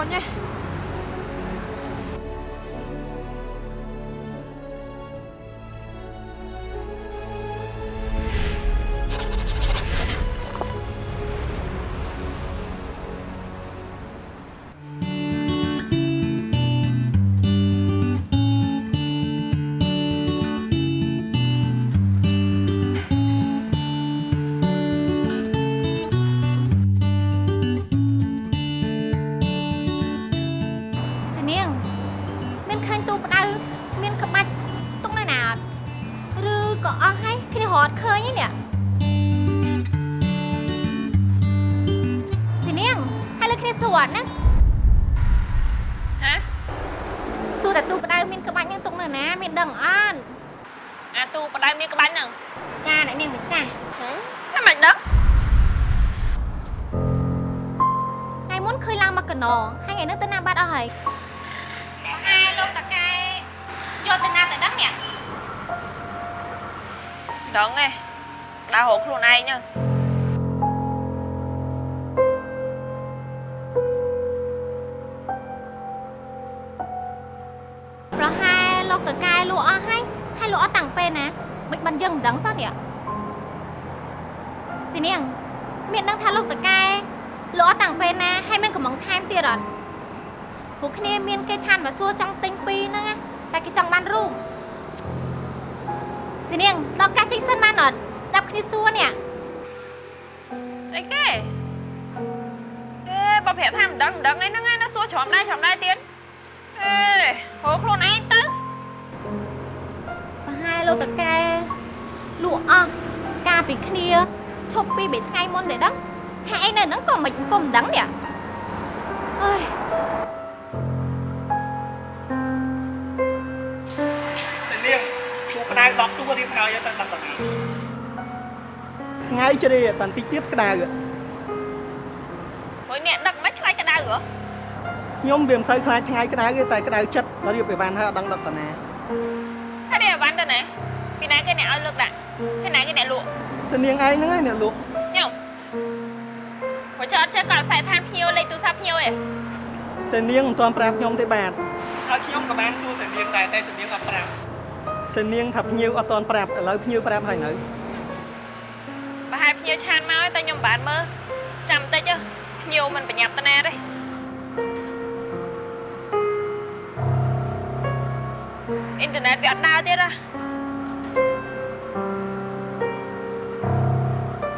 អូយ លក់អស់តាំងពេលណាហើយមានកំងថែមទៀតអត់ពួកគ្នាមានគេឆានមកសួរចង់ទិញពីរហ្នឹងណាតែគេចង់បានរូបស៊ីនាងដល់កាសចេញសិនបានអត់ស្ដាប់គ្នាសួរនេះស្អីគេអេបើប្រាប់ថាមិនដឹងមិនដឹងអីហ្នឹងឯងណាសួរច្រំដែរច្រំដែរទៀតអេរកខ្លួនឯងទៅប្រហែលលោកតកែលក់អស់កាលពីគ្នាឈប់ពី3ថ្ងៃមុនទេដឹង ហើយឯងនៅហ្នឹងក៏មិនក៏មិនដឹងនេះអើយសិនាងទូក្តៅ10ទូរៀបហើយទៅដល់តានេះថ្ងៃជ្រេតាន់តិចទៀតក្តៅមួយអ្នកដឹកមិនខ្លាចក្តៅហ៎ខ្ញុំវាមិនសូវខ្លាចថ្ងៃក្តៅទេតែក្តៅចិត្តដល់រៀបអីវ៉ាន់ហើយអត់ដឹងដឹកតាណាហើយនេះអាវ៉ាន់ទៅណាពីណាគេអ្នកឲ្យលើកដាក់ហើយណាគេអ្នកលក់សនាងឯងហ្នឹងឯងអ្នកលក់ខ្ញុំ ព្រោះចោតចេះគាត់ខ្សែឋានភ្ញៀវលេខទូរស័ព្ទភ្ញៀវឯងសនាងមិនទាន់ប្រាប់ខ្ញុំទេបាទហើយខ្ញុំក៏បានសួរសិនាងដែរតែសិនាងអត់ប្រាប់សនាងថាភ្ញៀវអត់ទាន់ប្រាប់ឥឡូវភ្ញៀវប្រាប់ហើយនៅប្រហែលភ្ញៀវឆានមកហើយតែខ្ញុំមិនបានមើលចាំតិចទៅភ្ញៀវមិនបញ្ញាប់តាណាទេអ៊ីនធឺណិតវាអត់ដើរទៀតហ៎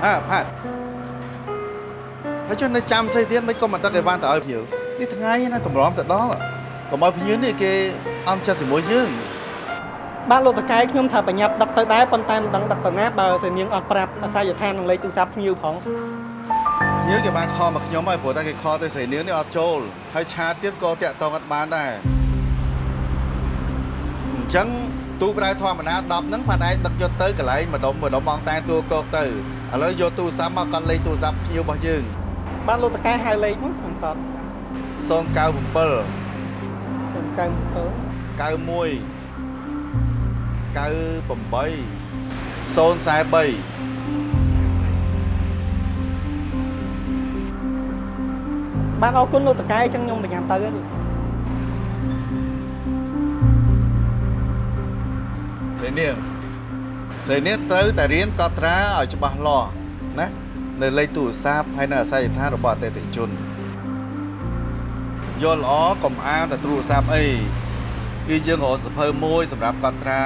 អើផាត់ ហើយចុះនៅចាំស្អីទៀតមិនក៏មិនដឹកអីវ៉ាន់ទៅឲ្យភ្ញៀវនេះថ្ងៃណាតម្រាំទៅដល់កុំឲ្យភ្ញៀវនេះគេអំចិត្តជាមួយយើងបាទលោកតកែខ្ញុំថាបញ្ញាប់ដឹកទៅដែរប៉ុន្តែមិនដឹងដឹកទៅណាបើសនាងអត់ប្រាប់អាស័យដ្ឋាននឹងលេខទូរស័ព្ទភ្ញៀវផងភ្ញៀវគេបានខលមកខ្ញុំហើយព្រោះតែគេខលទៅស្រីនាងនេះអត់ចូលហើយឆាតទៀតក៏តាក់តងអត់បានដែរអញ្ចឹងទូក្រៅធម្មតា10ហ្នឹងផាត់ឯងដឹកយកទៅកន្លែងម្ដុំម្ដុំមកតែតួកកទៅឥឡូវយកទូរស័ព្ទមកកាន់លេខទូរស័ព្ទភ្ញៀវរបស់យើង បាទលោកតកែហៅលេខមកខ្ញុំតត097 097 91 98 043បាទអរគុណលោកតកែអញ្ចឹងខ្ញុំបញ្ញាប់ទៅហើយស្រីនាងស្រីនាងត្រូវតែរៀនកត់ត្រាឲ្យច្បាស់លាស់ណា នៅលេខទូរស័ព្ទហើយនៅអាស័យដ្ឋានរបស់អតិថិជនយល់ល្អកុំអានតែទូរស័ព្ទអីគឺយើងរកសភៅមួយសម្រាប់កត់ត្រា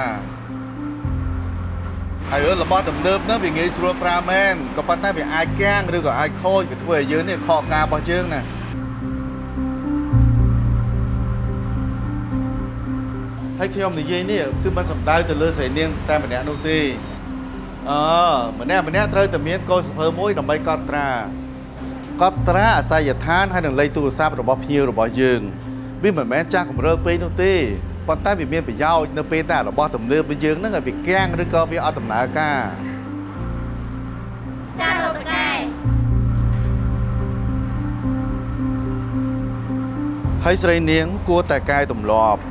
ហើយរឿងរបស់ទំនើបហ្នឹងវាងាយស្រួលប្រើមែនក៏ប៉ុន្តែវាអាចកាំងឬក៏អាចខូចវាធ្វើឲ្យយើងនេះខកការរបស់យើងណាហើយខ្ញុំនិយាយនេះគឺមិនសំដៅទៅលើស្រីនាងតែម្នាក់នោះទេ អឺម្នាក់ម្នាក់ត្រូវតែមានកូនសភើមួយដើម្បីកត់ត្រាកត់ត្រាអាស័យដ្ឋានហើយនឹងលេខទូរស័ព្ទរបស់ភ្ញៀវរបស់យើងវាមិនមែនចាស់កម្រើពេកនោះទេប៉ុន្តែវាមានប្រយោជន៍នៅពេលតែរបស់ទំនើបរបស់យើងហ្នឹងឲ្យវាគាំងឬក៏វាអត់ដំណើរការចាលោកតកែហើយស្រីនាងគួរតែកែទម្លាប់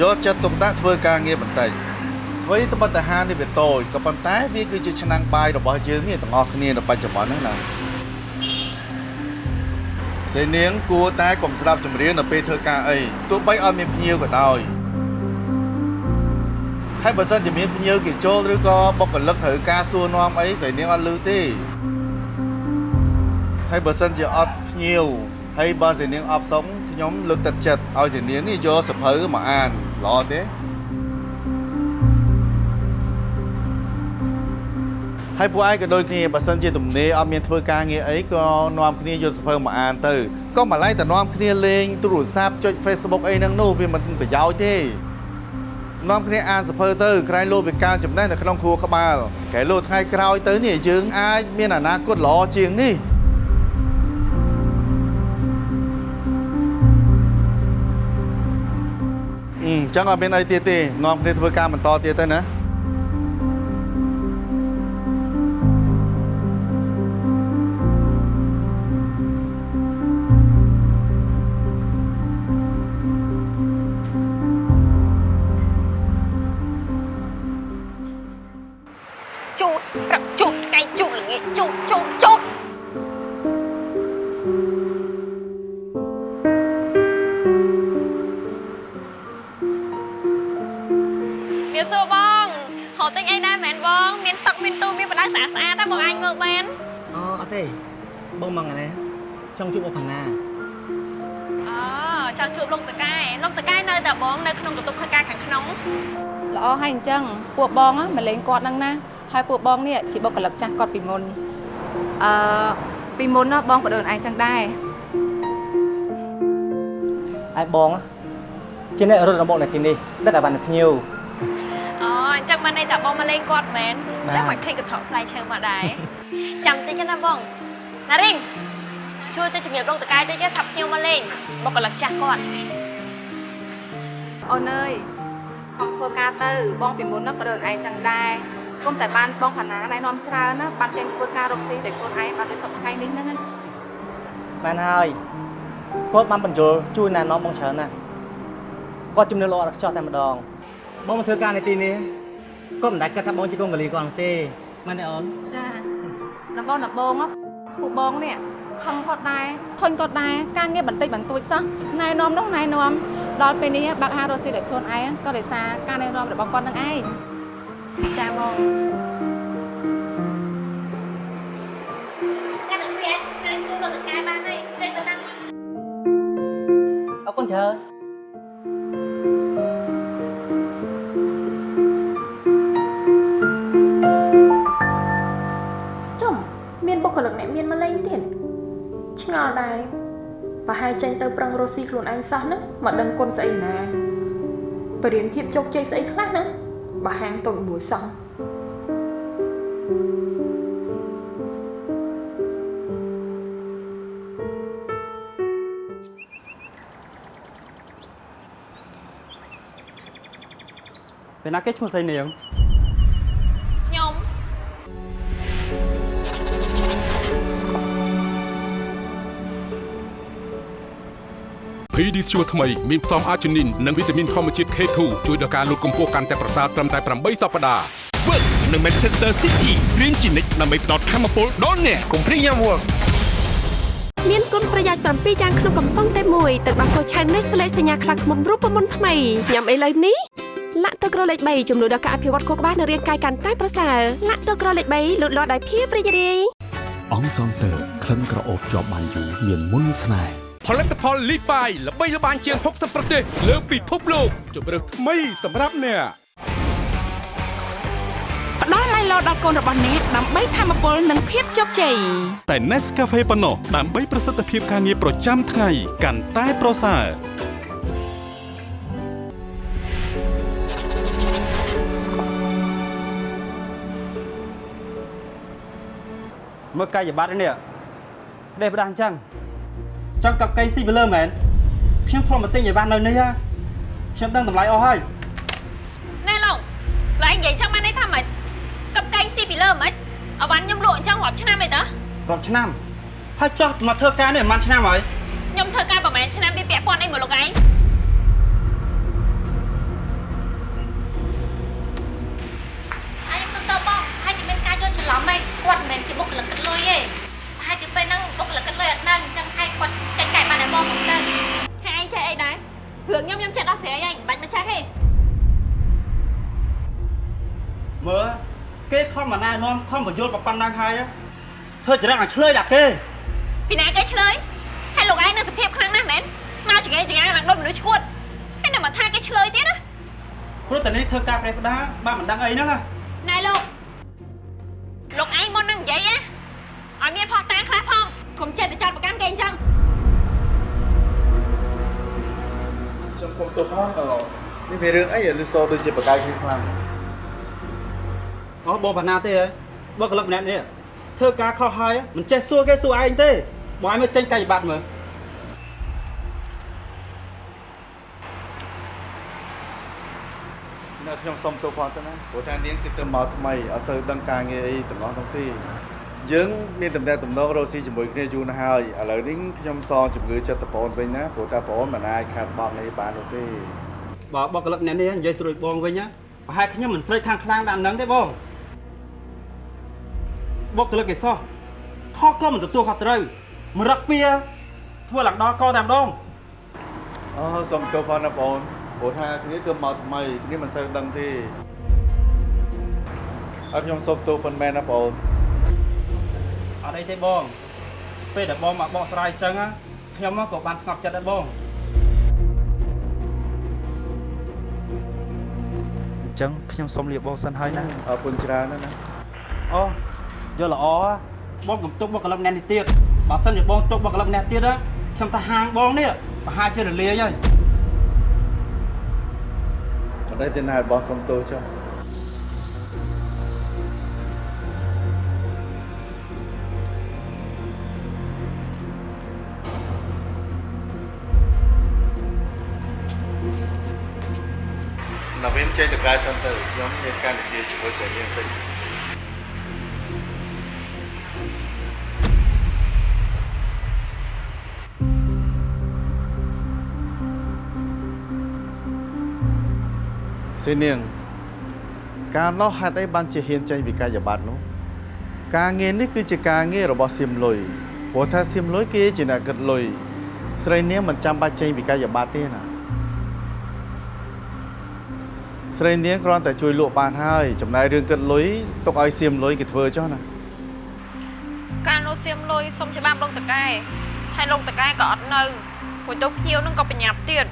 យកចិត្តទុកដាក់ធ្វើការងារបន្តិច អ្វីត្បិតតែហាងនេះវាតូចក៏ប៉ុន្តែវាគឺជាឆ្នាំងបាយរបស់យើងនេះទាំងអស់គ្នានៅបច្ចុប្បន្នហ្នឹងណាស្រីនាងគួរតែកុំស្ដាប់ចម្រៀងនៅពេលធ្វើការអីទោះបីអត់មានភ្ញៀវក៏ដោយហើយបើសិនជាមានភ្ញៀវគេចូលឬក៏បុគ្គលិកត្រូវការសួរនាំអីស្រីនាងអត់ឮទេហើយបើសិនជាអត់ភ្ញៀវហើយបើសេនាងអបសុំខ្ញុំលើកទឹកចិត្តឲ្យសេនាងនេះយកសភៅមកអានល្អទេ ហើយពួកឯងក៏ដូចគ្នាបើសិនជាទំនេរអត់មានធ្វើការងារអីក៏នាំគ្នាយកសភៅមកអានទៅក៏មកឡៃតែនាំគ្នាលេងទូរស័ព្ទចុច Facebook អីហ្នឹងនោះវាមិនប្រយោជន៍ទេនាំគ្នាអានសភៅទៅក្រែងលោពីការចំណេះនៅក្នុងគ្រួក្បាលក្រែងលោថ្ងៃក្រោយទៅនេះយើងអាចមានអនាគតល្អជាងនេះអឺចឹងអត់មានអីទៀតទេនាំគ្នាធ្វើការបន្តទៀតទៅណា អហើយអញ្ចឹងពួកបងណាមកលេងគាត់ហ្នឹងណាហើយពួកបងនេះជាបុគ្គលិកចាស់គាត់ពីមុនអឺពីមុនណាបងក៏ដូចឯងចឹងដែរឯបងជាអ្នករត់របស់នៅទីនេះដឹកឲ្យបានភ្ញៀវអូអញ្ចឹងបានន័យថាបងមកលេងគាត់មែនអបាទញ្ចឹងមកឃើញកថកផ្លែឈើមកដែរចាំតិចណាបងណារីងជួយទៅជំរាបលោកតកែតិចថាភ្ញៀវមកលេងបុគ្គលិកចាស់គាត់អូនអើយ ខំធ្វើការទៅបងពីមុនណាក៏ដូចឯងចឹងដែរគុំតែបានបងផាណាណែនាំច្រើនណាបានចេញធ្វើការរកស៊ីដោយខ្លួនឯងបានដូចសពថ្ងៃនេះហ្នឹងណាបានហើយគាត់បានបញ្យល់ជួយណែនាំបងច្រើនណាស់គាត់ជំនឿល្អដល់ខ្ចោះតែម្ដងបងមកធ្វើការនៅទីនេះគាត់មិនដែលគិតថាបងជាកូនកលីគាត់នោះទេមែនទេអូនចាដំបងដំបងណាពួកបងនេះខឹងគាត់ដែរធុញគាត់ដែរការងារបន្តិចបន្តួចសោះណែនាំនោះណែនាំ ដល់ពេលនេះបើកហាងរកស៊ីដោយខ្លួនឯងក៏ដោយសារការណែនាំរបស់គាត់នឹងឯងចាបងកាត់ទៅវាជើញជួបលោកតកែបានហើយចេញទៅតាំងអរគុណច្រើនចំមានបុគ្គលិកអ្នកមានមកលេងទៀតឆ្ងល់ដែរ ប្រហែលចេញទៅប្រឹងរស់ស៊ីខ្លួនឯងសោះហ្នឹងមកដឹងគុណស្អីណាបរៀនភាពជោគជ័យស្អីខ្លះហ្នឹងបើហាងតូចមួយសោះពេលណាគេឈ្មោះស្រីនាង PD ស្ជួរថ្មីមានផ្សំអាជីនីននិងវីតាមីនធម្មជាតិ K2 ជួយដល់ការលូតកម្ពស់កាន់តែប្រសើរត្រឹមតែ8សប្តាហ៍ Work នៅ Manchester City រៀនជានិច្ចដើម្បីផ្ដល់ធម៌ពលដល់អ្នកកុំព្រីយ៉ាំ Work មានគុណប្រយោជន៍7យ៉ាងក្នុងកំប៉ុងតែមួយទឹកដោះគោឆៅនេះស្លេកសញ្ញាខ្លះខ្មុំរូបមន្តថ្មីញ៉ាំអីលើនេះលាក់ទឹកក្រលេខ3ជំនួយដល់ការអភិវឌ្ឍខួរក្បាលនិងរាងកាយកាន់តែប្រសើរលាក់ទឹកក្រលេខ3លូតលាស់ដោយភាពរីករាយអង្គសងតើក្លិនក្រអូបជាប់បានយូរមានមុនស្នេហ៍ ផលិតផលលីប៉ៃល្បីល្បាញជាង60ប្រទេសលើពិភពលោកជម្រើសថ្មីសម្រាប់អ្នកផ្ដល់មៃឡូដល់កូនរបស់អ្នកដើម្បីធមពលនិងភាពជោគជ័យតែ Nescafe ប៉ុណ្ណោះដើម្បីប្រសិទ្ធភាពការងារប្រចាំថ្ងៃកាន់តែប្រសើរមើលកាយប័ត្រនេះផ្ដេសផ្ដាស់អញ្ចឹង ចង់កັບកៃស៊ីពីលើមែនខ្ញុំធ្លាប់មកទិញអីវ៉ាន់នៅនេះហ่าខ្ញុំដឹងតម្លៃអស់ហើយ ណែឡុងឡើយនិយាយចឹងបានន័យថាម៉េចកັບកែងស៊ីពីលើហ្មងអវ៉ាន់ខ្ញុំលក់អញ្ចឹងរាប់ឆ្នាំអីតើ រាប់ឆ្នាំហើយចោះមកធ្វើការនេះប្រហែលឆ្នាំហើយ ខ្ញុំធ្វើការប្រហែលឆ្នាំវាពាក់ព័ន្ធអីមកលោកឯង នាំខំបញ្យល់ប៉ុណ្ណឹងហើយធ្វើចរិតឲ្យឆ្លើយដាក់គេពីណាគេឆ្លើយហើយលោកឯងនៅសភាពខ្លាំងណាស់មែនមកចង្អេចង្អាឡើងដូចមនុស្សឈួតហើយនៅមកថាគេឆ្លើយទៀតណាព្រោះតែនេះធ្វើការប្រេះផ្ដាបានមិនដឹងអីហ្នឹងណាណែលោកលោកឯងមុននឹងនិយាយណាឲ្យមានផុសតាងខ្លះផងកុំចេះតែចាត់ប្រកាន់គេអញ្ចឹងខ្ញុំសុំទោសផងនេះវារឿងអីលឺសូដូចជាបកាយគ្នាខ្លាំងអូបងបណ្ណាទេហ៎ បើកលឹកម្នាក់នេះធ្វើការខុសហើយមិនចេះសួរគេសួរឯងទេបងឯងមើលចេញកាយបត្តិមើលនៅខ្ញុំសុំទោសផងទៅណាព្រោះថានាងគឺទៅមកថ្មីអត់សូវដឹងការងារអីទាំងអស់ទាំងពីរយើងមានតំណែងតំណងរកស៊ីជាមួយគ្នាយូរណាស់ហើយឥឡូវនេះខ្ញុំសងជំងឺចិត្តប្អូនវិញណាព្រោះថាប្អូនមិនអាចខាត់បង់នេះបាននោះទេបើបុគ្គលិកម្នាក់នេះនិយាយស្រួលបងវិញណាប្រហែលខ្ញុំមិនស្រេចខាងខ្លាំងដល់ហ្នឹងទេបង បុគ្គលិកគេសោះខុសក៏មិនទទួលខុសត្រូវមរឹកពៀធ្វើឡើងដល់កតែម្ដងអូសុំទោសផងណាបងព្រោះថាគ្នាគឺមកថ្មីគ្នាមិនសូវដឹងទេអត់ខ្ញុំសុំទោសប៉ុន្មានណាបងអត់អីទេបងពេលដែលបងមកបកស្រាយអញ្ចឹងណាខ្ញុំក៏បានស្ងប់ចិត្តដែរបងអញ្ចឹងខ្ញុំសុំលាបងសិនហើយណាអរគុណច្រើនណាស់ណាអូ យល់ល្អបងកុំទុកបុគ្គលិកម្នាក់នេះទៀតបើសិនជាបងទុកបុគ្គលិកម្នាក់ទៀតណាខ្ញុំទៅហាងបងនេះប្រហែលជារលាយហើយមិនដឹងទេណាឲ្យបងសុំទោសចុះណាវិញចេញទៅក្រៅសិនទៅខ្ញុំមានការនិយាយជាមួយស្រីនាងតិច សេនាងការនោះហេតុអីបានជាហ៊ានចេញពីកាយបត្តិនោះការងារនេះគឺជាការងាររបស់សៀមលុយព្រោះថាសៀមលុយគេជាអ្នកគិតលុយស្រីនាងមិនចាំបាច់ចេញពីកាយបត្តិទេណាស្រីនាងគ្រាន់តែជួយលក់បានហើយចំណាយរឿងគិតលុយទុកឲ្យសៀមលុយគេធ្វើចុះណាកាលនោះសៀមលុយសុំច្បាប់លោកតកែហើយលោកតកែក៏អត់នៅព្រោះទៅភ្ញៀវនឹងក៏ប្រញាប់ទៀត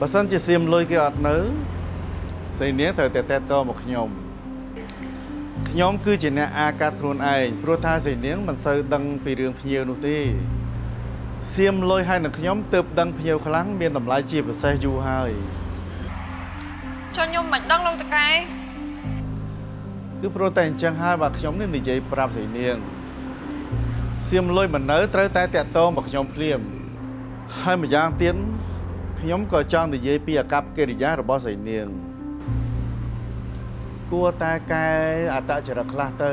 បើសិនជាសៀមលុយគេអត់នៅស្រីនាងត្រូវតែតេតតមកខ្ញុំខ្ញុំគឺជាអ្នកអាកាត់ខ្លួនឯងព្រោះថាស្រីនាងមិនសូវដឹងពីរឿងភ្ញៀវនោះទេសៀមលុយហើយនឹងខ្ញុំទើបដឹងភ្ញៀវខ្លាំងមានតម្លៃជាពិសេសយូរហើយចុះខ្ញុំមិនដឹងលោកតកែគឺព្រោះតែអញ្ចឹងហើយបាទខ្ញុំនេះនិយាយប្រាប់ស្រីនាងសៀមលុយមិននៅត្រូវតែតាក់ទងមកខ្ញុំភ្លាមហើយម្យ៉ាងទៀត ខ្ញុំក៏ចង់និយាយពីអាកប្បកិរិយារបស់ស្រីនាងគួរតែកែអត្តចរិតខ្លះទៅ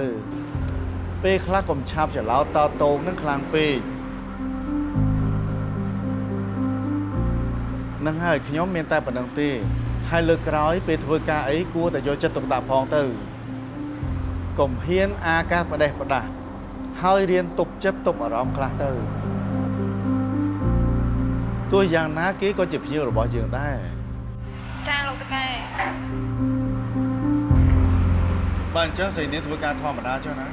ពេលខ្លះកុំឆាប់ច្រឡោតតតងនឹងខ្លាំងពេកនឹងហើយខ្ញុំមានតែប៉ុណ្្នឹងទេ ហើយលើកក្រោយ ពេលធ្វើការអីគួរតែយកចិត្តទុកដាក់ផងទៅកុំហ៊ានអាកាសបដេសបដាស់ហើយរៀនទប់ចិត្តទប់អារម្មណ៍ខ្លះទៅ ទោះយ៉ាងណាគេក៏ជាភ្ញៀវរបស់យើងដែរចាលោកតកែបើអញ្ចឹងស្រីនាងធ្វើការធម្មតាចុះណា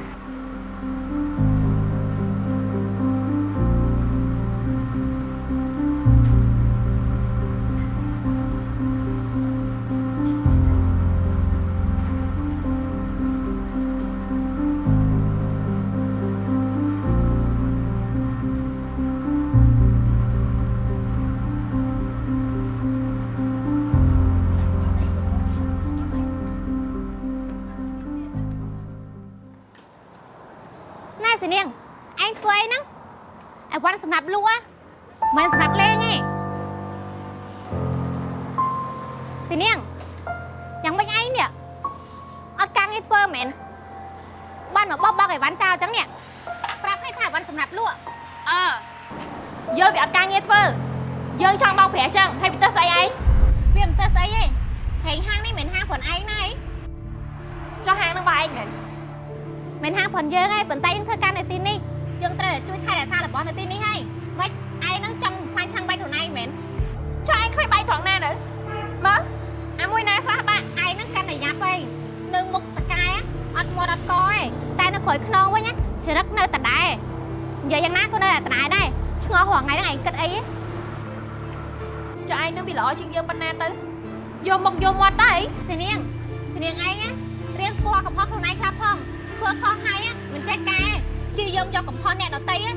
ជាយំយកកំហុសអ្នកដទៃណា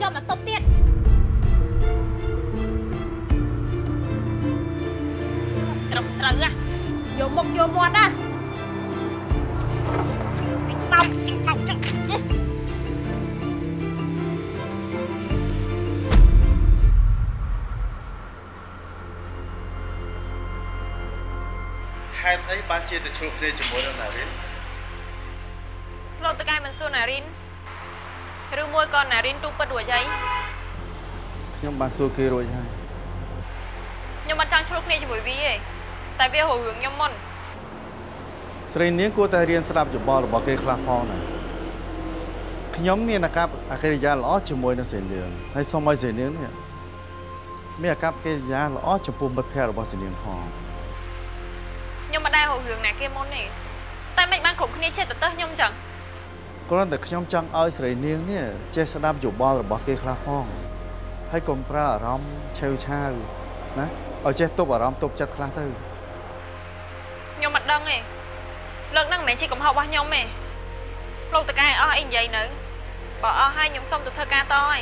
យកមកតុបទៀតត្រឹមត្រូវណាយកមកយកមាត់ណាបោកបោកចឹងហេតុអីបានជាទៅជួបគ្នាជាមួយនឹងណារិនលោកតកែមិនសួរណារីន ឬមួយក៏ណារីនទូពិតរួចហើយខ្ញុំបានសួរគេរួចហើយខ្ញុំអត់ចង់ឆ្លោះគ្នាជាមួយវាទេតែវាររឿងខ្ញុំមុនស្រីនាងគួរតែរៀនស្ដាប់យោបល់របស់គេខ្លះផងណាខ្ញុំមានអាកប្បអកិរិយាល្អជាមួយនឹងស្រីនាងហើយសូមឲ្យស្រីនាងនេះមានអាកប្បកិរិយាល្អចំពោះមិត្តភ័ក្តិរបស់ស្រីនាងផងខ្ញុំមិនដែលររឿងណាគេមុនទេតែមិនបានគ្រប់គ្នាចេះទៅទៅខ្ញុំចឹង គ្រាន់តែខ្ញុំចង់ឲ្យស្រីនាងនេះចេះស្ដាប់យោបល់របស់គេខ្លះផងហើយកុំប្រើអារម្មណ៍ឆេវឆាវណាឲ្យចេះទប់អារម្មណ៍ទប់ចិត្តខ្លះទៅខ្ញុំមិនដឹងទេលើកហ្នឹងមិនមែនជាកំហុសរបស់ខ្ញុំទេលោកតកែអស់អីនិយាយនៅបើអស់ហើយខ្ញុំសុំទៅធ្វើការតហើយ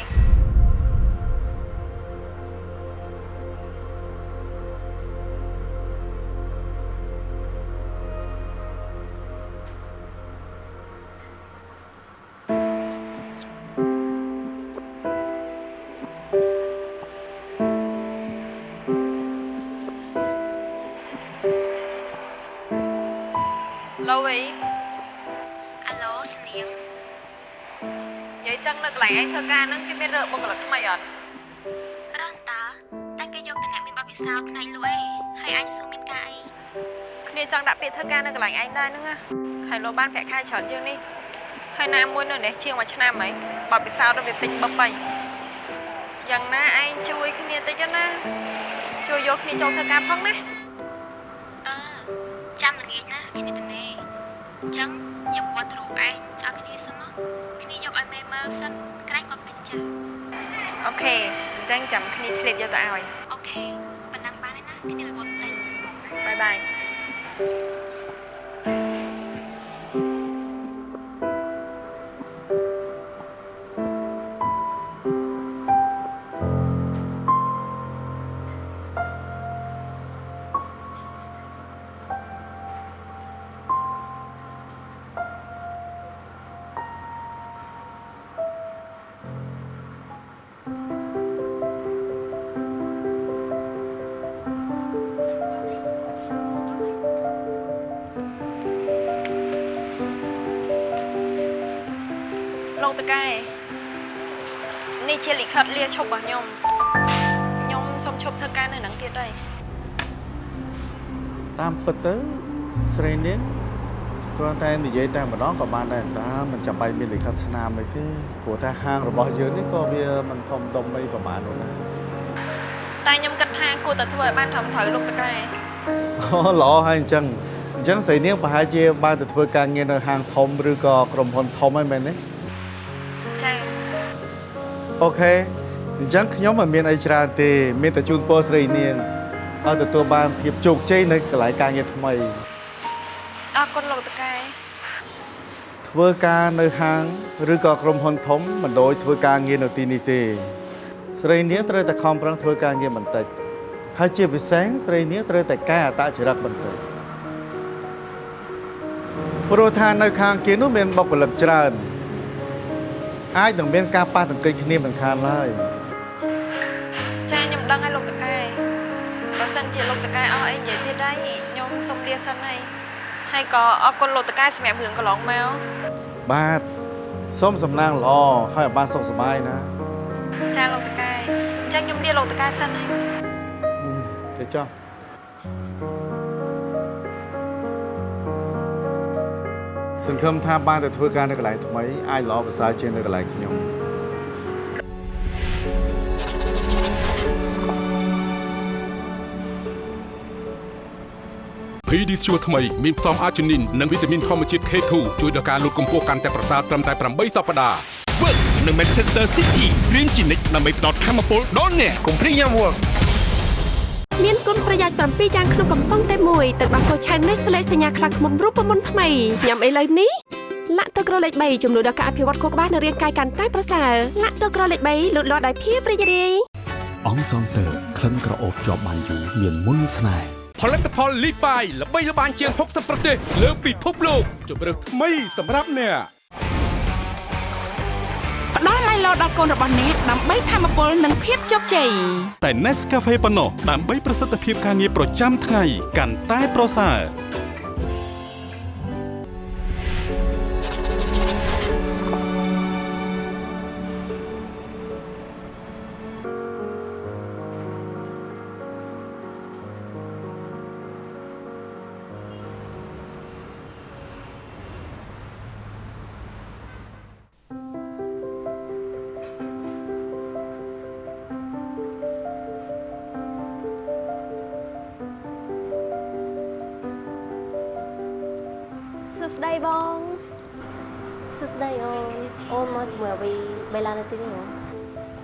នៅកន្លែងឯងធ្វើការហ្នឹងគេមានរើបុគ្គលិកថ្មីអត់រនតាតែគេយកតែអ្នកមានបទពិសោធន៍ផ្នែកលក់អីហើយអញសួរមានការអីគ្នាចង់ដាក់ពាក្យធ្វើការនៅកន្លែងឯងដែរហ្នឹងណាខែលោបានប្រាក់ខែច្រើនជាងនេះហើយណាមួយនៅនេះជាងមួយឆ្នាំហីបទពិសោធន៍ទៅវាតិចបបៃយ៉ាងណាឯងជួយគ្នាតិចណាជួយយកគ្នាចូលធ្វើការផងណា ចឹងចាំគ្នាឆ្លៀតយកទៅឲ្យអូខេប៉ុណ្ណឹងបានហើយណាគ្នារវល់បន្តិចបាយបាយ តកែនេះជាលិខិតលាឈប់របស់ខ្ញុំខ្ញុំសូមឈប់ធ្វើការនៅនឹងទៀតហើយតាមពិតទៅស្រីនាងគ្រាន់តែនិយាយតែម្ដងក៏បានដែរតាមិនចាំបាច់មានលិខិតស្នាមអីទេព្រោះថាហាងរបស់យើងនេះក៏វាមិនធំដុំអីប្រហែលនោះដែរតែខ្ញុំគិតថាគួរតែធ្វើឲ្យបានត្រឹមត្រូវលោកតកែអូល្អហើយអញ្ចឹងអញ្ចឹងស្រីនាងប្រហែលជាបានទៅធ្វើការងារនៅហាងធំឬក៏ក្រុមហ៊ុនធំហើយមែនទេចា៎ អូខេអញ្ចឹងខ្ញុំមិនមានអីច្រើនទេ មានតែជូនពរស្រីនាងឲ្យទទួលបានភាពជោគជ័យនៅកន្លែងការងារថ្មីអរគុណលោកតកែធ្វើការនៅហាងឬក៏ក្រុមហ៊ុនធំមិនដូចធ្វើការងារនៅទីនេះទេ ស្រីនាងត្រូវតែខំប្រឹងធ្វើការងារបន្តិចហើយជាពិសេសស្រីនាងត្រូវតែកែអត្តចរិតបន្តិចព្រោះថានៅខាងគេនោះមានបុគ្គលិកច្រើន អាចនឹងមានការប៉ះទង្គិចគ្នាមិនខានឡើយចាខ្ញុំដឹងហើយលោកតកែបើសិនជាលោកតកែអស់អីនិយាយទៀតហើយខ្ញុំសុំលាសិនហើយហើយក៏អរគុណលោកតកែសម្រាប់រឿងកន្លងមកបាទសូមសំណាងល្អហើយឲ្យបានសុខសប្បាយណាចាលោកតកែអញ្ចឹងខ្ញុំលាលោកតកែសិនហើយទៅចុះ សង្ឃឹមថាបានទៅធ្វើការនៅកន្លែងថ្មីអាចល្អប្រសើរជាងនៅកន្លែងខ្ញុំ PD ស្ជួថ្មីមានផ្សំអាជីនីននិងវីតាមីនធម្មជាតិ K2 ជួយដល់ការលូតកម្ពស់កាន់តែប្រសើរត្រឹមតែ8សប្តាហ៍ Work នៅ Manchester City រៀងជានិច្ចដើម្បីផ្ដល់ធម៌ពលដល់អ្នកកុំព្រីយ៉ាំ Work មានគុណប្រយោជន៍7យ៉ាងក្នុងកំប៉ុងតែមួយទឹកដោះគោឆៅនេះស្លេកសញ្ញាខ្លាឃ្មុំរូបមន្តថ្មីញ៉ាំអីលើនេះលាក់ទឹកក្រលេខ3ចំនួនដល់ការអភិវឌ្ឍខួរក្បាលនិងរាងកាយកាន់តែប្រសើរលាក់ទឹកក្រលេខ3លូតលាស់ដោយភាពរីករាយអង្គសងតើក្លិនក្រអូបជាប់បានយូរមានមុនស្នេហ៍ផលិតផលលីបាយល្បីល្បាញជាង60ប្រទេសលើពិភពលោកជម្រើសថ្មីសម្រាប់អ្នក ផ្ដល់ឡៃឡោដល់កូនរបស់អ្នកដើម្បីធមពលនិងភាពជោគជ័យតែ Nescafe ប៉ុណ្ណោះដើម្បីប្រសិទ្ធភាពការងារប្រចាំថ្ងៃកាន់តែប្រសើរ សួស្តីបងសួស្តីអូនអូនមកជាមួយអាវីបេឡានៅទីនេះហ៎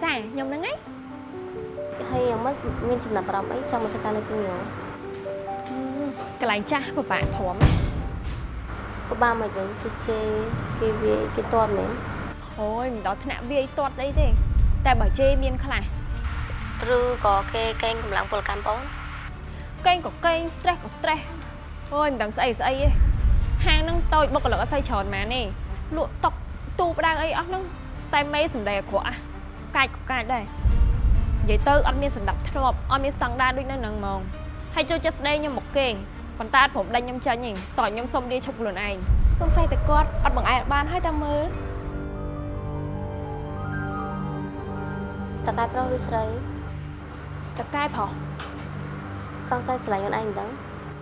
ចាខ្ញុំហ្នឹងឯងហើយយ៉ាងម៉េចមានចំណាប់អារម្មណ៍អីចង់មកធ្វើការនៅទីនេះហ៎កន្លែងចាស់ពិបាកព្រមពិបាកមិនវិញគេជេរគេវាយគេតន់មែនអូយមិនដល់ថ្នាក់វាយទាត់ស្អីទេ តែបើជេរមានខ្លះឬក៏គេកេងកម្លាំងពលកម្មបងកេងក៏កេង stress ក៏ stress អូយមិនដឹងស្អីស្អីទេហាងហ្នឹងតូចបុគ្គលិកអត់សូវច្រើនម៉ានទេលក់តុកទូផ្ដៅអីអស់ហ្នឹងតែមេសំដីអាក្រក់អាកាចក៏កាចដែរនិយាយទៅអត់មានសណ្ដាប់ធ្នាប់អត់មានស្តង់ដារដូចនៅហ្នឹងហ្មងហើយចូលចិត្តស្ដីខ្ញុំមកគេប៉ុន្តែអត់ព្រមដេញខ្ញុំចាញ់ទេតោះខ្ញុំសុំលាឈប់ខ្លួនឯងសង្ស័យតែគាត់អត់បង្អែកបានហើយតែមើលតកែប្រុសឬស្រីតកែប្រុសសង្ស័យស្រឡាញ់ខ្លួនឯងមិនដឹង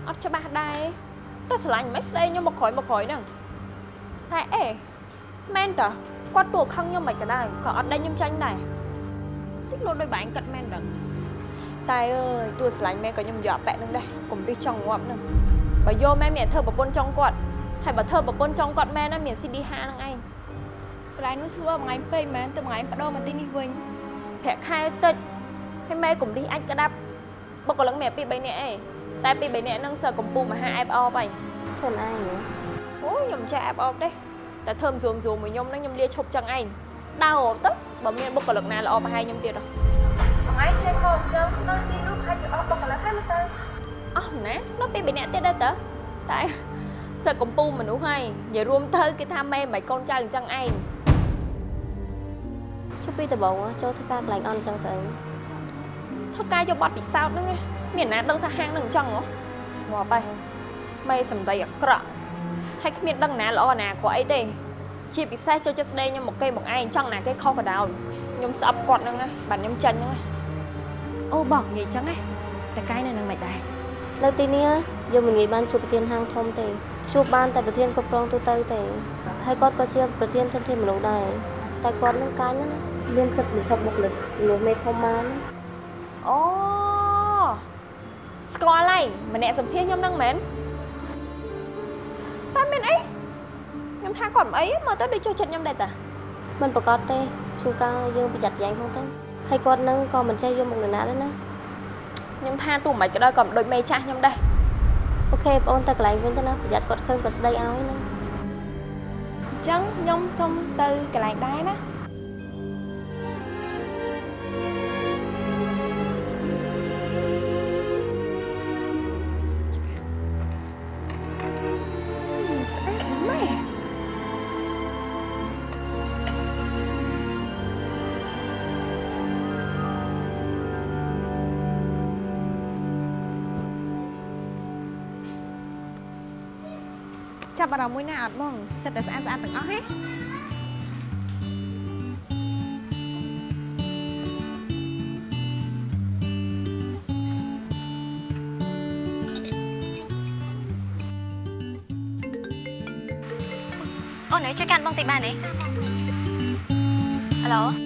អត់ច្បាស់ដែរ តែស្រឡាញ់មិនស្ដីខ្ញុំមកក្រោយមកក្រោយហ្នឹងតែអេមែនតើគាត់ទួខឹងខ្ញុំមិនក៏ដែរក៏អត់ដេញខ្ញុំចាញ់ដែរតិចលក់ដោយបែងគាត់មែនដឹងតែអើយទួស្រឡាញ់មែនក៏ខ្ញុំយកពាក់នឹងដែរកុំរិះចង់ងាប់ហ្នឹងបើយកមែនមានតែធ្វើប្រពន្ធចង់គាត់ហើយបើធ្វើប្រពន្ធចង់គាត់មែនណាមាន CD5 ហ្នឹងឯងកន្លែងនោះធ្វើមួយថ្ងៃពេកមែនទៅមួយថ្ងៃបដូរមកទីនេះវិញប្រាក់ខែតិចហើយម៉ែកុំរិះអាចក្តាប់បុគ្គលិកមានពី3នាក់ឯង តែពី3នាក់ហ្នឹងសើកំពុះមហាអែបអបហើយខ្លួនឯងហ៎អូខ្ញុំមិនចេះអែបអបទេតែធ្វើមិនស្រួមស្រួមមួយខ្ញុំហ្នឹងខ្ញុំលាឈប់ចឹងឯងដើររត់ទៅបើមានបុគ្គលិកណាល្អប្រហែលខ្ញុំទៀតហ៎ថ្ងៃចេះខោអញ្ចឹងនៅទីនោះហើយជាអស់បុគ្គលិកហើយមើលទៅអស់ណានៅពី3នាក់ទៀតដែរតើតែសើកំពុះមនុស្សហើយនិយាយរួមទៅគេថាម៉ែមិនកូនចៅអញ្ចឹងឯងជុំពីដំបងចូលធ្វើការកន្លែងអន់អញ្ចឹងទៅអីធ្វើការយកប័ណ្ណពិសោធន៍ហ្នឹងណា មានណាដឹងថាហាងហ្នឹងអញ្ចឹងហ៎មកបែម៉ែសំដីអាក្រក់ហើយគ្មានដឹងណាល្អណាអាក្រក់អីទេជាពិសេសចូលចិត្តស្ដីខ្ញុំមកគេមកឯងចង់ណាគេខុសក៏ដោយខ្ញុំស្អប់គាត់ហ្នឹងណាបាទខ្ញុំចាញ់ហ្នឹងណាអូបងនិយាយអញ្ចឹងណាតែកាយនៅនឹងមិនដែរនៅទីនេះយើងមិនងាយបានជួបប្រធានហាងធំទេជួបបានតែប្រធានគ្រប់គ្រងទូទៅទេហើយគាត់ក៏ជាប្រធានធនធានមនុស្សដែរតែគាត់នឹងកាញ់ណាមានសិទ្ធិបញ្ឈប់បុគ្គលិកជំនួសមេធំបានអូ ស្គាល់ហើយម្នាក់សម្ភាសខ្ញុំហ្នឹងមែនតែមានអីខ្ញុំថាគាត់មិនអីមើលទៅដូចចូលចិត្តខ្ញុំដែរតាមិនប្រកាសទេជួនកាលយើងប្រយ័ត្នប្រយែងផងទៅហើយគាត់នឹងក៏មិនចេះយកមុខនរណាដែរណាខ្ញុំថាទោះមិនក៏ដោយក៏មិនដូចមេចាស់ខ្ញុំដែរអូខេបងអូនទៅកន្លែងវិញទៅណាប្រយ័ត្នគាត់ឃើញគាត់ស្ដីឲ្យណាអញ្ចឹងខ្ញុំសុំទៅកន្លែងដែរណា ចាប់អារម្មណ៍មួយណាអត់បងសិតតែស្អាតស្អាតទាំងអស់ហេអូននេះជួយកាន់បងតិចបានទេហៅឡូ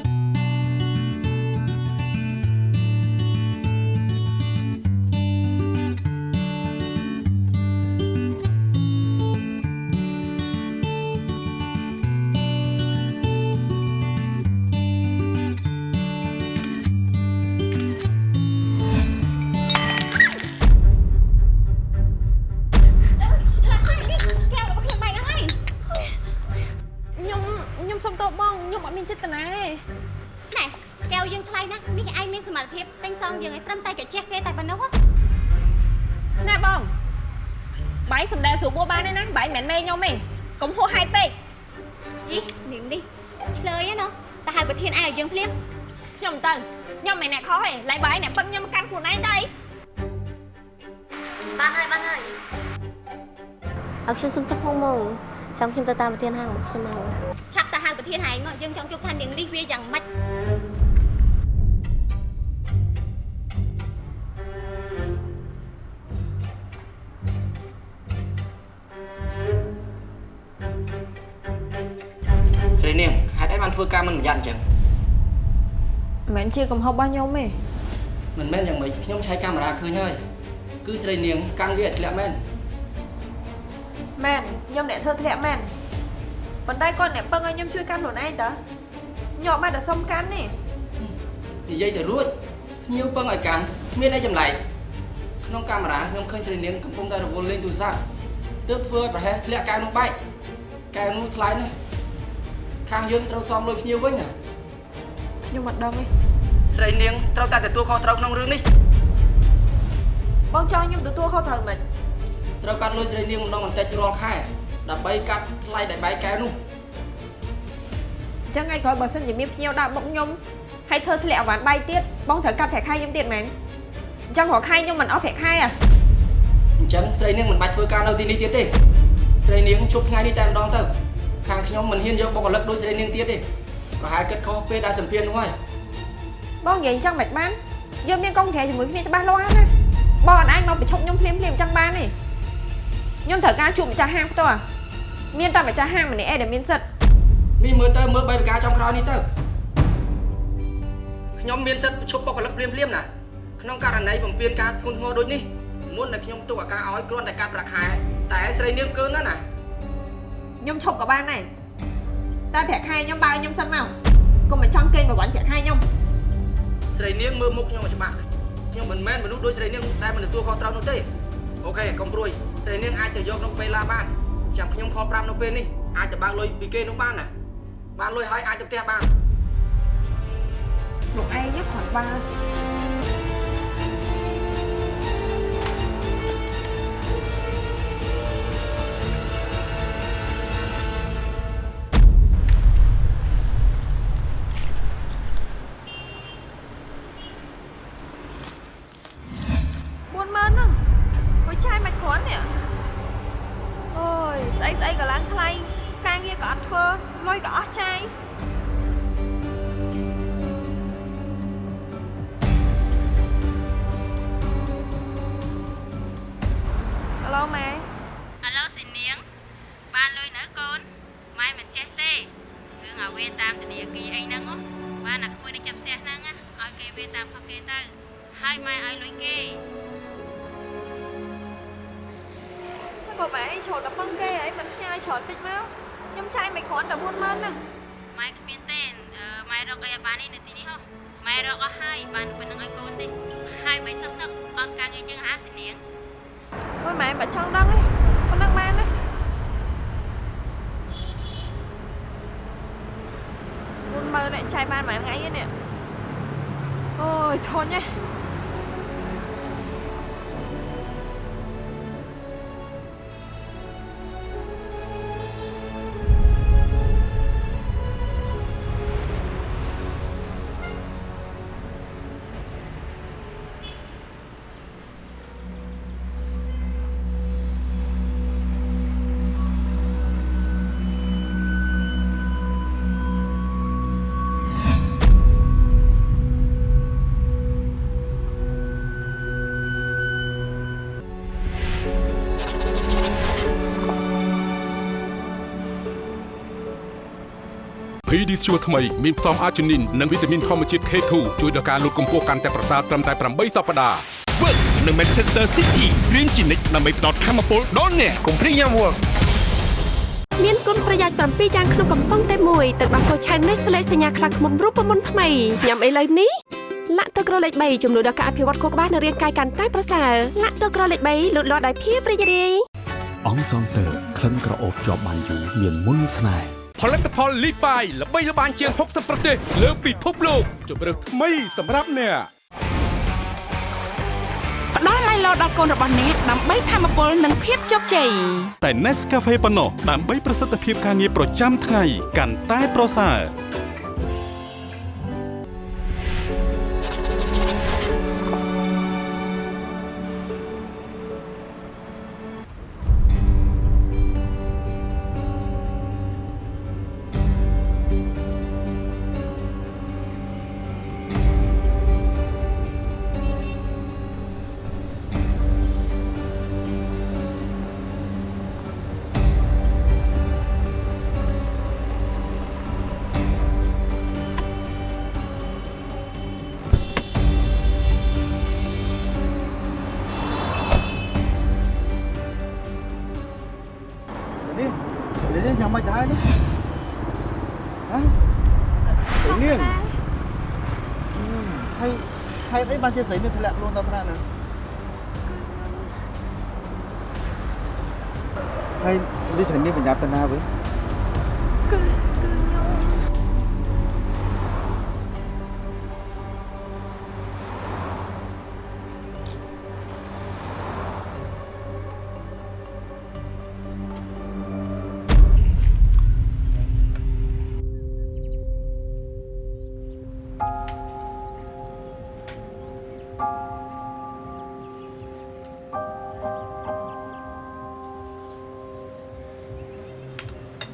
ខ្ញុំទៅតាមប្រធានហាងរបស់ខ្ញុំមកឆាប់ទៅហៅប្រធានឯងមកយើងចង់ជួបថានាងនេះវាយ៉ាងម៉េចស្រីនាងហេតុអីបានធ្វើការមិនប្រយ័ត្នអញ្ចឹងមិនមែនជាកំហុសរបស់ខ្ញុំទេមិនមែនយ៉ាងម៉េចខ្ញុំឆែកកាមេរ៉ាឃើញហើយគឺស្រីនាងកាន់វាឲ្យធ្លាក់មែនមែនខ្ញុំអ្នកធ្វើធ្លាក់មែន ប៉ុន្តែគាត់អ្នកពឹងឲ្យខ្ញុំជួយកាន់ខ្លួនឯងតើខ្ញុំអត់បានតែសុំកាន់ទេនិយាយទៅរួចភ្ញៀវពឹងឲ្យកាន់មានអីចម្លែកក្នុងកាមេរ៉ាខ្ញុំឃើញស្រីនាងកំពុងតែរវល់លេងទូរស័ព្ទទើបធ្វើឲ្យប្រហែសធ្លាក់កែវនោះបែកកែវនោះថ្លៃណាស់ខាងយើងត្រូវសំលុយភ្ញៀវវិញណាខ្ញុំអត់ដឹងទេស្រីនាងត្រូវតែទទួលខុសត្រូវក្នុងរឿងនេះបងចង់ខ្ញុំទទួលខុសត្រូវមិនត្រូវកាត់លុយស្រីនាងម្ដងបន្តិចរាល់ខែ ដើម្បីកាត់ថ្លៃដែលបែកកែវនោះអញ្ចឹងថ្ងៃក្រោយបើសិនជាមានភ្ញៀវដាក់មុខខ្ញុំហើយធ្វើធ្លាក់អវ៉ាន់បាយទៀតបងត្រូវកាត់ប្រាក់ខែខ្ញុំទៀតមែនអញ្ចឹងរាល់ខែខ្ញុំមិនអស់ប្រាក់ខែអាអញ្ចឹងស្រីនាងមិនបាច់ធ្វើការនៅទីនេះទៀតទេស្រីនាងជប់ថ្ងៃនេះតែម្ដងទៅខាងខ្ញុំមិនហ៊ានយកបុគ្គលិកដូចស្រីនាងទៀតទេប្រហែលគិតខុសពេលដែលសម្ភារនោះហើយបងនិយាយអញ្ចឹងមិនបានយើងមានកុំក្រែជាមួយគ្នាច្បាស់លាស់ណាបងអត់អាចមកប្រឈប់ខ្ញុំភ្លាមភ្លាមអញ្ចឹងបានទេខ្ញុំត្រូវការជួបម្ចាស់ហាងផ្ទាល់ មានតែម្ចាស់ហាងម្នាក់ឯងដែលមានសិទ្ធិនេះមើលទៅមើលបីប្រការចំក្រោយនេះទៅខ្ញុំមានសិទ្ធិប្រឈប់បុគ្គលិកភ្លាមភ្លាមណាក្នុងករណីបំពេញការធ្ងន់ធ្ងរដូចនេះមុនដែលខ្ញុំទុកឱកាសឲ្យគ្រាន់តែកាត់ប្រាក់ខែតែស្រីនាងកើណាស់ណាខ្ញុំឈប់ក៏បានដែរតែប្រាក់ខែខ្ញុំបើឲ្យខ្ញុំសិនមកកុំមកចង់កេងប្រវត្តិប្រាក់ខែខ្ញុំស្រីនាងមើលមុខខ្ញុំឲ្យច្បាស់ខ្ញុំមិនមែនមនុស្សដូចស្រីនាងតែមិនទទួលខុសត្រូវនោះទេអូខេកុំព្រួយស្រីនាងអាចទៅយកក្នុងពេលឡាបាន ចាំខ្ញុំខលប្រាប់នៅពេលនេះអាចទៅបើកលុយពីគេនោះបានណាបានលុយហើយអាចទៅផ្ទះបានលោកឯងយកគ្រាន់បើ ស្ជួថ្មីមានផ្សំអាជីនីននិងវីតាមីនធម្មជាតិ K2 ជួយដល់ការលូតកម្ពស់កាន់តែប្រសើរត្រឹមតែ8សប្តាហ៍ Work និង Manchester City រៀនជានិច្ចដើម្បីផ្ដល់ធម៌ពលដល់អ្នកកុំព្រីយ៉ាំ Work មានគុណប្រយោជន៍7យ៉ាងក្នុងកំប៉ុងតែមួយទឹកដោះគោឆៅនេះស្លេកសញ្ញាខ្លះខ្មុំរូបមន្តថ្មីញ៉ាំអីលើនេះលាក់ទឹកក្រលេខ3ចំនួនដល់ការអភិវឌ្ឍខួរក្បាលនិងរាងកាយកាន់តែប្រសើរលាក់ទឹកក្រលេខ3លូតលាស់ដោយភាពរីករាយអង្គសងតើក្លិនក្រអូបជាប់បានយូរមានមុនស្នេហ៍ ផលិតផលលីបាយល្បីល្បាញជាង60ប្រទេសលើពិភពលោកជម្រើសថ្មីសម្រាប់អ្នកផ្ដល់ម៉ៃឡូដល់កូនរបស់អ្នកដើម្បីធម៌ពលនិងភាពជោគជ័យតែ Nescafe ប៉ុណ្ណោះដើម្បីប្រសិទ្ធភាពការងារប្រចាំថ្ងៃកាន់តែប្រសើរ បានជាស្រីនេះធ្លាក់ខ្លួនដល់ថ្នាក់ហ្នឹងហើយនេះស្រីនេះប្រញាប់ទៅណាវិញ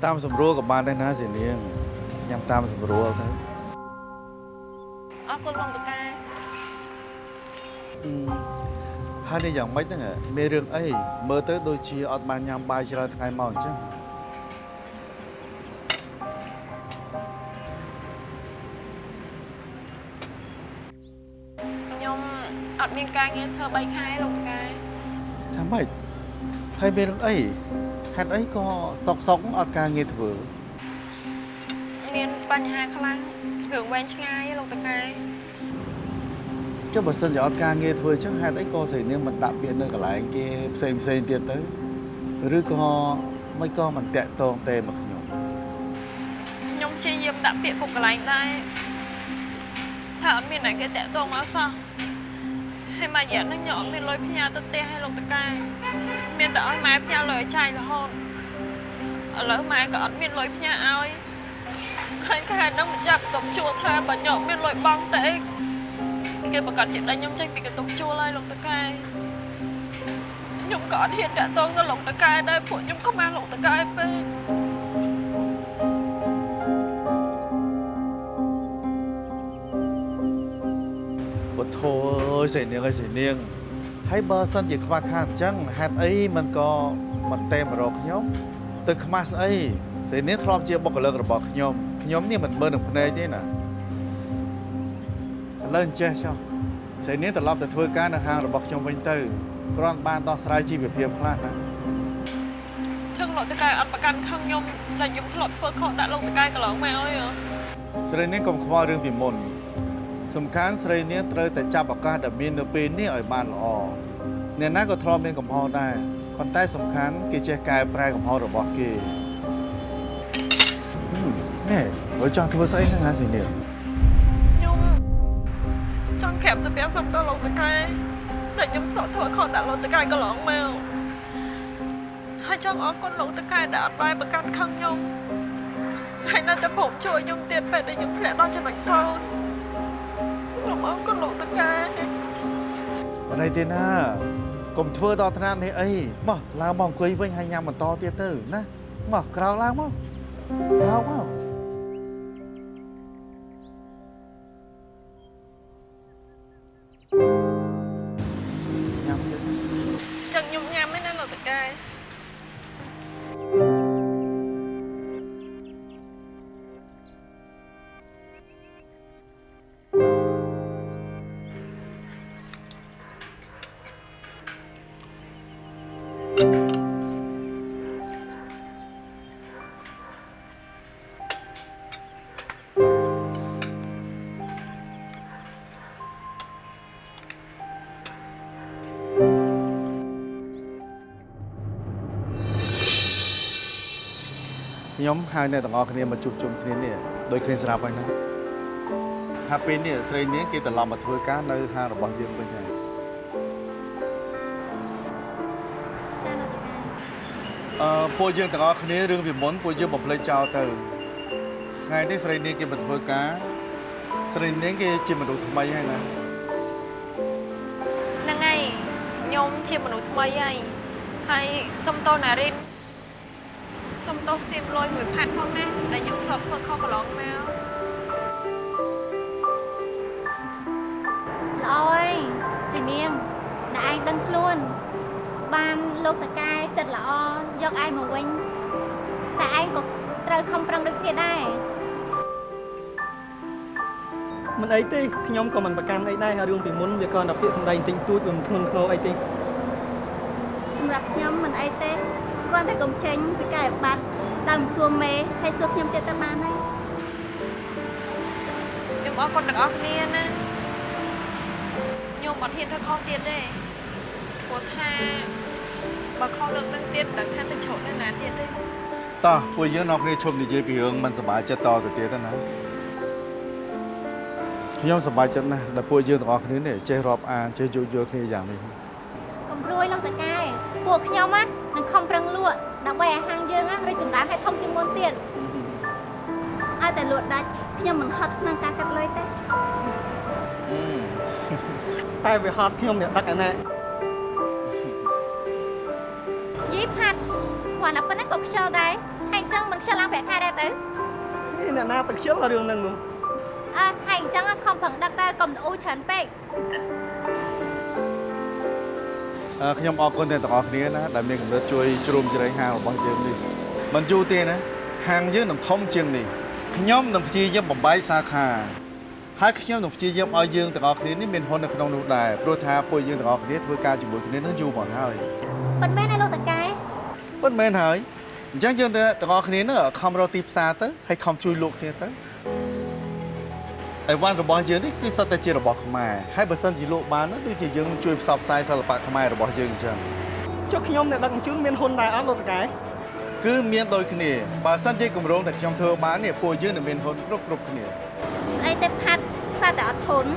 តាមស្រួលក៏បានដែរណាស្រីនាងញ៉ាំតាមស្រួលទៅអរគុណលោកតកាហើយនេះយ៉ាងម៉េចហ្នឹងហ៎មានរឿងអីមើលទៅដូចជាអត់បានញ៉ាំបាយច្រើនថ្ងៃមកអញ្ចឹងខ្ញុំអត់មានការងារធ្វើ3ខែលោកតកាចាំម៉េចហើយមានរឿងអី ហេតុអីក៏សុកសុកអត់ការងារធ្វើមានបញ្ហាខ្លាំងរឿងវែងឆ្ងាយលោកតកាចុះបើសិនជាអត់ការងារធ្វើអញ្ចឹងហេតុអីក៏ស្រីនាងមិនដាក់ពាក្យនៅកន្លែងគេផ្សេងផ្សេងទៀតទៅឬក៏មិនក៏មិនតាក់តងទេមកខ្ញុំខ្ញុំព្យាយាមដាក់ពាក្យគ្រប់កន្លែងដែរថាអត់មានអ្នកគេតាក់ទងមកសោះហើយមួយរយៈហ្នឹងខ្ញុំអត់មានលុយផ្ញើទៅផ្ទះឲ្យលោកតកាមានតែឲ្យម៉ែផ្ញើលុយឲ្យចាយរហូត ឥឡូវម៉ែក៏អត់មានលុយផ្ញើឲ្យហើយខែហ្នឹងម្ចាស់បន្ទប់ជួលថាបើខ្ញុំមានលុយបង់ទៅអីគេប្រកាសជាដេញខ្ញុំចេញពីបន្ទប់ជួលហើយលោកតកាខ្ញុំក៏អត់ហ៊ានតាក់ទងទៅលោកតកាដែរពួកខ្ញុំខ្មាស់លោកតកាពេកវធោអើយស្រីនាងអើយស្រីនាងហើយបើសិនជាខ្វះខាតអញ្ចឹងហេតុអីមិនក៏មិនតែមករកខ្ញុំ ទៅខ្មាស់ស្អីស្រីនាងធ្លាប់ជាបុគ្គលិករបស់ខ្ញុំខ្ញុំនេះមិនមើលនឹងភ្នែកទេណាឥឡូវអញ្ចេះចុះស្រីនាងត្រឡប់ទៅធ្វើការនៅហាងរបស់ខ្ញុំវិញទៅគ្រាន់បានដោះស្រាយជីវភាពខ្លះណាឈឹងលោកតកែអត់ប្រកាន់ខឹងខ្ញុំដែលខ្ញុំធ្លាប់ធ្វើខុសដាក់លោកតកែកន្លងមកអើយហ៎ស្រីនាងកុំខ្វល់រឿងពីមុនសំខាន់ស្រីនាងត្រូវតែចាប់ឱកាសដែលមាននៅពេលនេះឲ្យបានល្អអ្នកណាក៏ធ្លាប់មានកំហុសដែរ ប៉ុន្តែសំខាន់គេចេះកែប្រែកំហុសរបស់គេហឹមនេះបើចង់ធ្វើស្អីហ្នឹងហ่าស្រីនាងខ្ញុំចង់ក្រាបសម្រាប់សុំទៅលោកតកែដែលខ្ញុំធ្លាប់ធ្វើខុសដាក់លោកតកែកន្លងមកហើយចង់អរគុណលោកតកែដែលអត់បែរប្រកាន់ខឹងខ្ញុំហើយនៅតែព្រមជួយខ្ញុំទៀតពេលដែលខ្ញុំធ្លាក់ដល់ចំណុចសោតខ្ញុំអរគុណលោកតកែបណ្ដៃទេណា កុំធ្វើដល់ថ្នាក់នេះអីមកឡើងមកអង្គុយវិញហើយញ៉ាំបន្តទៀតទៅណាមកក្រោកឡើងមកក្រោកមកញ៉ាំទៀតចឹងខ្ញុំញ៉ាំឯណាលោកតកែ ខ្ញុំហៅអ្នកទាំងអស់គ្នាមកជួបជុំគ្នានេះដោយគ្នាស្រាប់ហើយណាថាពេលនេះស្រីនាងគេត្រឡប់មកធ្វើការនៅហាងរបស់យើងវិញហើយអឺពួកយើងទាំងអស់គ្នារឿងពីមុនពួកយើងបំភ្លេចចោលទៅថ្ងៃនេះស្រីនាងគេមកធ្វើការស្រីនាងគេជាមនុស្សថ្មីហើយណាហ្នឹងហើយខ្ញុំជាមនុស្សថ្មីហើយហើយសុំតោណារិន សុំតោសៀមលុយមួយផាត់ផងណាដែលខ្ញុំធ្លាប់ធ្វើខុសកន្លងមកល្អហើយស៊ីនាងដែលឯងដឹងខ្លួន បានលោកតកែចិត្តល្អយកឯងមកវិញតែឯងក៏ត្រូវខំប្រឹងដូចគ្នាដែរមិនអីទេខ្ញុំក៏មិនប្រកាន់អីដែរហើយរឿងពីមុនវាគ្រាន់តែពាក្យសម្ដីទិញទួចវាមិនធ្ងន់ធ្ងរអីទេសម្រាប់ខ្ញុំមិនអីទេ គ្រាន់តែកុំចេញពីកាយបាត់ដើមសួរមេហើយសួរខ្ញុំទៀតទៅបានហើយខ្ញុំអរគុណទាំងអស់គ្នាណាខ្ញុំអត់ហ៊ានធ្វើខុសទៀតទេព្រោះថាបើខុសលើកទឹកទៀតមិនដឹងថាទៅជ្រកនៅណាទៀតទេតោះពួកយើងនាំគ្នាឈប់និយាយពីរឿងមិនសប្បាយចិត្តតទៅទៀតទៅណាខ្ញុំសប្បាយចិត្តណាស់ដែលពួកយើងទាំងអស់គ្នានេះចេះរាប់អានចេះយោគយល់គ្នាយ៉ាងនេះកុំព្រួយលោកតកែពួកខ្ញុំណានឹងខំប្រឹងល ក់ដើម្បីឲ្យហាងយើងណារីកចម្រើនឲ្យធំជាងមុនទៀតឲ្យតែលក់ដាច់ខ្ញុំមិនហត់ក្នុងការកាត់លុយទេតែវាហត់ខ្ញុំអ្នកដឹកអាណាយីផាត់គ្រាន់តែប៉ុណ្ណឹងក៏ខ្ជិលដែរហើយអញ្ចឹងមិនខ្ជិលឡើងប្រាក់ខែដែរទៅនេះអ្នកណាទៅខ្ជិលរឿងហ្នឹងនោះអើហើយអញ្ចឹងខំប្រឹងដឹកទៅកុំអ៊ូច្រើនពេកអឺ ខ្ញុំអរគុណទាំងអស់គ្នាណាដែលមានកម្រិតជួយជ្រោមជ្រែងហាងរបស់យើងនេះមិនយូរទេណាហាងយើងនឹងធំជាងនេះខ្ញុំនឹងព្យាយាមបំបែកសាខាហើយខ្ញុំនឹងព្យាយាមឲ្យយើងទាំងអស់គ្នានេះមានហ៊ុននៅក្នុងនោះដែរព្រោះថាពួកយើងទាំងអស់គ្នាធ្វើការជាមួយគ្នានឹងយូរមកហើយប៉ុន្មានឯលោកតកែប៉ុន្មានហើយអញ្ចឹងយើងទាំងអស់គ្នានឹងខំរកទីផ្សារទៅហើយខំជួយលោកគ្នាទៅ អីវ៉ាន់របស់យើងនេះគឺសុទ្ធតែជារបស់ខ្មែរហើយបើសិនជាលោកបានណាដូចជាយើងជួយផ្សព្វផ្សាយសិល្បៈខ្មែររបស់យើងអញ្ចឹងចុះខ្ញុំអ្នកដឹកជញ្ជូនមានហ៊ុនដែរអត់លោកតកែគឺមានដូចគ្នាបើសិនជាគម្រោងដែលខ្ញុំធ្វើបាននេះពួកយើងនឹងមានហ៊ុនគ្រប់គ្រប់គ្នាស្អីទេផាត់ខ្លាចតែអត់ធន់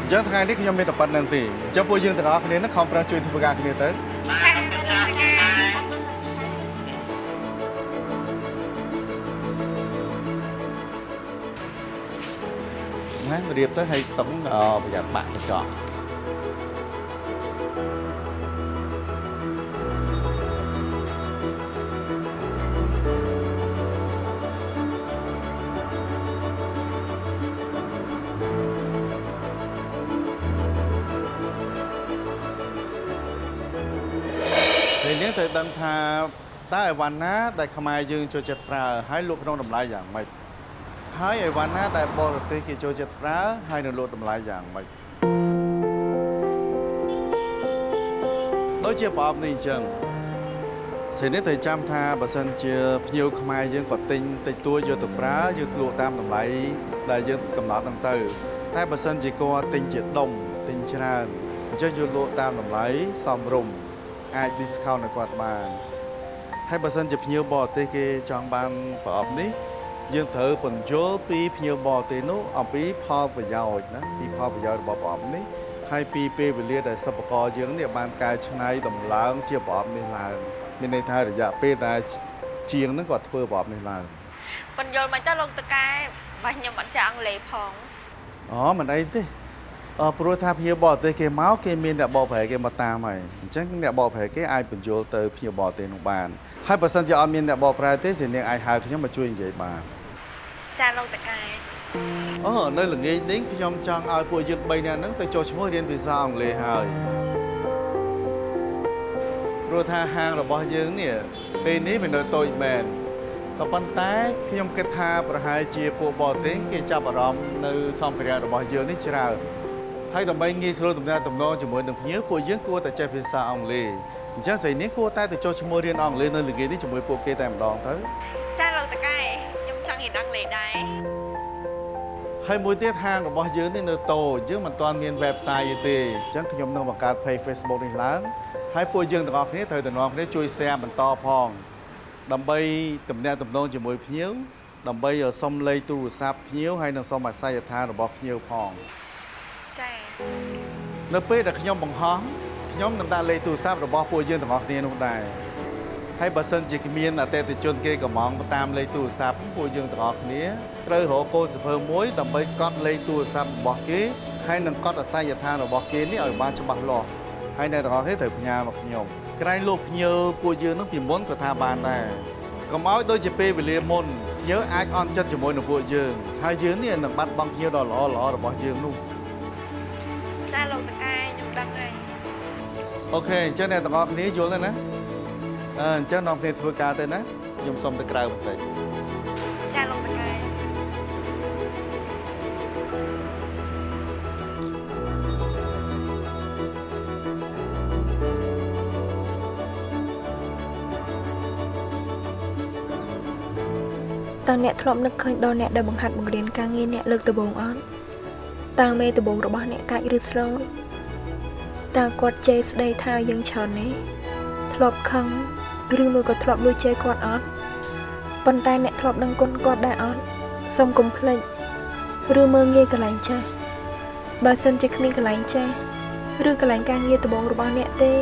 អញ្ចឹងថ្ងៃនេះខ្ញុំមានតែប៉ុណ្្នឹងទេអញ្ចឹងពួកយើងទាំងអស់គ្នានឹងខំប្រឹងជួយធ្វើការគ្នាទៅ ណារៀបទៅឲ្យតុងអប្រយ័ត្នបាក់កញ្ចក់ពេលនេះត្រូវដឹងថាតើអីវ៉ាន់ណាដែលខ្មែរយើងចូលចិត្តប្រើហើយលក់ក្នុងតម្លៃយ៉ាងម៉េច ហើយអីវ៉ាន់ណាដែលបរទេសគេចូលចិត្តប្រើហើយនៅលក់តម្លៃយ៉ាងម៉េចដូចជាប្រអប់នេះអញ្ចឹងសេនេះត្រូវចាំថាបើសិនជាភ្ញៀវខ្មែរយើងក៏ទិញតិចតួចយកទៅប្រើយើងលក់តាមតម្លៃដែលយើងកំណត់ហ្នឹងទៅតែបើសិនជាគាត់ទិញជាដុំទិញច្រើនអញ្ចឹងយកលក់តាមតម្លៃសមរម្យអាច discount ឲ្យគាត់បានហើយបើសិនជាភ្ញៀវបរទេសគេចង់បានប្រអប់នេះ យើងត្រូវបញ្យល់ពីភ្ញៀវបរទេសនោះអំពីផលប្រយោជន៍ណាពីផលប្រយោជន៍របស់ប្រអប់នេះហើយពីពេលវេលាដែលសិប្បករយើងនេះបានកែច្នៃដំឡើងជាប្រអប់នេះឡើងមានន័យថារយៈពេលដែលជាងហ្នឹងគាត់ធ្វើប្រអប់នេះឡើងបញ្យល់មិនទៅលោកតកែបើខ្ញុំអត់ចេះអង់គ្លេសផងអូមិនអីទេអឺព្រោះថាភ្ញៀវបរទេសគេមកគេមានអ្នកបកប្រែគេមកតាមហើយអញ្ចឹងអ្នកបកប្រែគេអាចបញ្យល់ទៅភ្ញៀវបរទេសនោះបាន ហើយបើសិនជាអត់មានអ្នកបកប្រែទេសិនាងអាចហៅខ្ញុំមកជួយនិយាយបានចាលោកតកែអូនៅល្ងាចនេះខ្ញុំចង់ឲ្យពួកយើង3នាក់ហ្នឹងទៅចុះឈ្មោះរៀនភាសាអង់គ្លេសហើយព្រោះថាហាងរបស់យើងនេះពេលនេះវានៅតូចមែនក៏ប៉ុន្តែខ្ញុំគិតថាប្រហែលជាពួកបរទេសគេចាប់អារម្មណ៍នៅសម្ភារៈរបស់យើងនេះច្រើនហើយដើម្បីងាយស្រួលទំនាក់ទំនងជាមួយនឹងភ្ញៀវពួកយើងគួរតែចេះភាសាអង់គ្លេស អញ្ចឹងស្រីនេះគួរតែទៅចុះឈ្មោះរៀនអង់គ្លេសនៅល្ងាចនេះជាមួយពួកគេតែម្ដងទៅចាលោកតកែខ្ញុំចង់រៀនអង់គ្លេសដែរហើយមួយទៀតហាងរបស់យើងនេះនៅតូចយើងមិនទាន់មាន website ទេអញ្ចឹងខ្ញុំនឹងបង្កើត page Facebook នេះឡើងហើយពួកយើងទាំងអស់គ្នាត្រូវតែនាំគ្នាជួយ share បន្តផង ដើម្បីទំនាក់ទំនងជាមួយភ្ញៀវដើម្បីសុំលេខទូរស័ព្ទភ្ញៀវហើយនិងសុំអាស័យដ្ឋានរបស់ភ្ញៀវផងចា៎នៅពេលដែលខ្ញុំបង្ហោះ ខ្ញុំនឹងដាក់លេខទូរស័ព្ទរបស់ពួកយើងទាំងអស់គ្នានោះដែរហើយបើសិនជាគ្មានអតិថិជនគេកំងតាមលេខទូរស័ព្ទពួកយើងទាំងអស់គ្នាត្រូវរកកូនសភើមួយដើម្បីកត់លេខទូរស័ព្ទរបស់គេហើយនឹងកត់អាស័យដ្ឋានរបស់គេនេះឲ្យបានច្បាស់លាស់ហើយអ្នកទាំងអស់គ្នាត្រូវផ្ញើមកខ្ញុំក្រែងលោកភ្ញៀវពួកយើងនឹងពីមុនក៏ថាបានដែរកុំឲ្យដូចជាពេលវេលាមុនភ្ញៀវអាចអន់ចិត្តជាមួយនឹងពួកយើងហើយយើងនេះនឹងបាត់បង់ភ្ញៀវដ៏ល្អល្អរបស់យើងនោះចាលោកតកែខ្ញុំដឹងហើយ អូខេអញ្ចឹងអ្នកទាំងអស់គ្នាយល់ហើយណាអឺអញ្ចឹងនាំគ្នាធ្វើការទៅណាខ្ញុំសុំទៅក្រៅបន្តិចចាលោកតកែតើអ្នកធ្លាប់នឹកឃើញដល់អ្នកដែលបង្ហាត់បង្រៀនការងារអ្នកលើកដំបូងអត់តើមេដំបូងរបស់អ្នកកាច់ឬស្រូត តើគាត់ជេរស្ដីថាយើងច្រើននេះធ្លាប់ខឹងឬមួយក៏ធ្លាប់លួចជេរគាត់អត់ប៉ុន្តែអ្នកធ្លាប់ដឹងគុណគាត់ដែរអត់សូមកុំភ្លេចឬមើងងាយកន្លែងចាស់បើសិនជាគ្មានកន្លែងចាស់ឬកន្លែងការងារដំបូងរបស់អ្នកទេ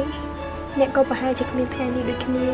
អ្នកក៏ប្រហែលជាគ្មានថ្ងៃនេះដូចគ្នា